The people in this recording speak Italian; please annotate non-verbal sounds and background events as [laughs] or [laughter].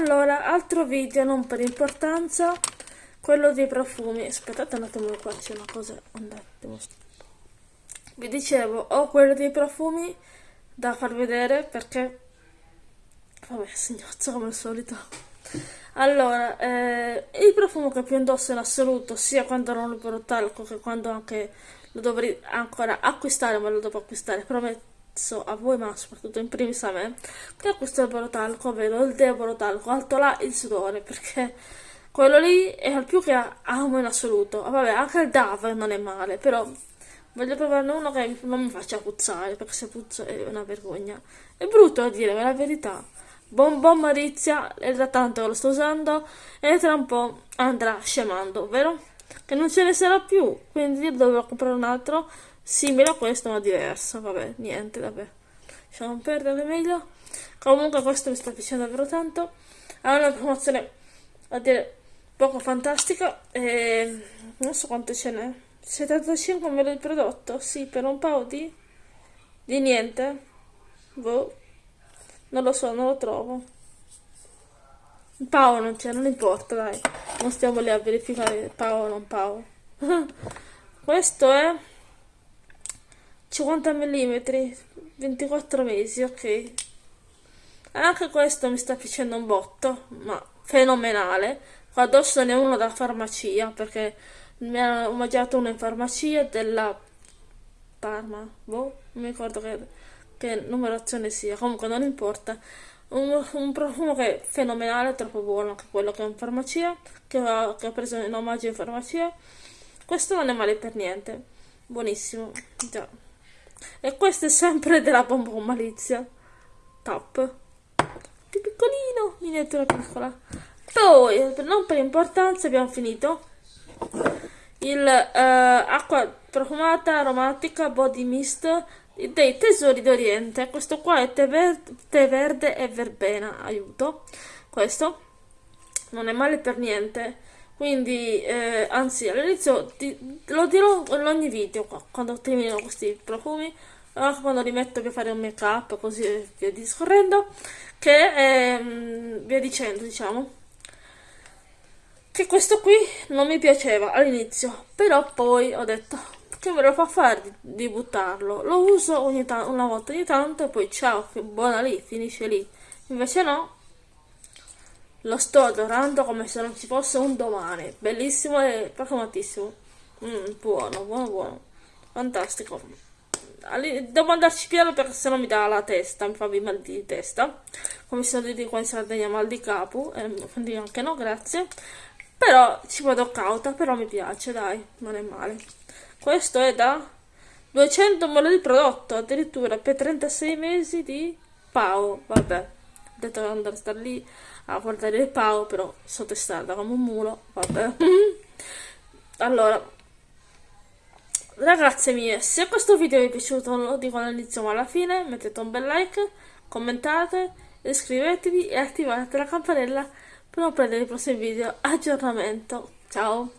allora altro video non per importanza quello dei profumi. Aspettate un attimo qua c'è una cosa un attimo vi dicevo ho quello dei profumi da far vedere perché vabbè signozzo come al solito. Allora eh, il profumo che più indosso in assoluto sia quando non lo per talco che quando anche lo dovrei ancora acquistare ma lo devo acquistare prometto a voi ma soprattutto in primis a me che acquisto il borotalco ovvero il deborotalco alto là il sudore perché quello lì è il più che amo in assoluto. Vabbè anche il DAV non è male però voglio provarne uno che non mi faccia puzzare perché se puzza è una vergogna. È brutto a dire ma è la verità. Bon Bon Marizia è da tanto che lo sto usando e tra un po' andrà scemando vero? che non ce ne sarà più quindi dovrò comprare un altro simile a questo ma diverso vabbè niente vabbè. Lasciamo perdere meglio. Comunque questo mi sta piacendo davvero tanto. Ha una promozione a dire poco fantastica e non so quante ce n'è. 75 me di prodotto? Sì per un paio di di niente. Boh non lo so non lo trovo. Paolo non c'è non importa dai. Non stiamo lì a verificare Paolo non Paolo [laughs] questo è 50 mm 24 mesi ok anche questo mi sta piacendo un botto ma fenomenale Qua addosso ne ho uno da farmacia perché mi hanno mangiato uno in farmacia della Parma. Boh, non mi ricordo che, che numerazione sia. Comunque non importa. Un, un, profumo che è fenomenale, troppo buono anche quello che è in farmacia, che ho, che ho preso in omaggio in farmacia. Questo non è male per niente. Buonissimo. Già. E questo è sempre della Bonbon Malizia. Top. Più piccolino, miniatura piccola. Poi, non per importanza, abbiamo finito il uh, acqua profumata aromatica body mist dei tesori d'Oriente. Questo qua è tè, ver tè verde e verbena. Aiuto. Questo non è male per niente. Quindi, eh, anzi, all'inizio lo dirò in ogni video qua, quando termino questi profumi, anche quando rimetto per fare un make up, così via discorrendo, che eh, via dicendo, diciamo che questo qui non mi piaceva all'inizio, però poi ho detto che me lo fa fare di, di buttarlo. Lo uso una volta ogni tanto e poi ciao, buona lì, finisce lì. Invece no, lo sto adorando come se non ci fosse un domani. Bellissimo e profumatissimo. Mm, buono, buono, buono. Fantastico. Devo andarci piano perché sennò mi dà la testa, mi fa mal di testa. Come si dice qua in Sardegna, mal di capo. Eh, quindi anche no, grazie però ci vado cauta però mi piace dai non è male questo è da 200 ml di prodotto addirittura per 36 mesi di Pau vabbè ho detto che andare a stare lì a guardare il Pau però sono testata come un mulo vabbè. [laughs] Allora ragazze mie se questo video vi è piaciuto lo dico all'inizio ma alla fine mettete un bel like commentate iscrivetevi e attivate la campanella per non perdere i prossimi video. Aggiornamento. Ciao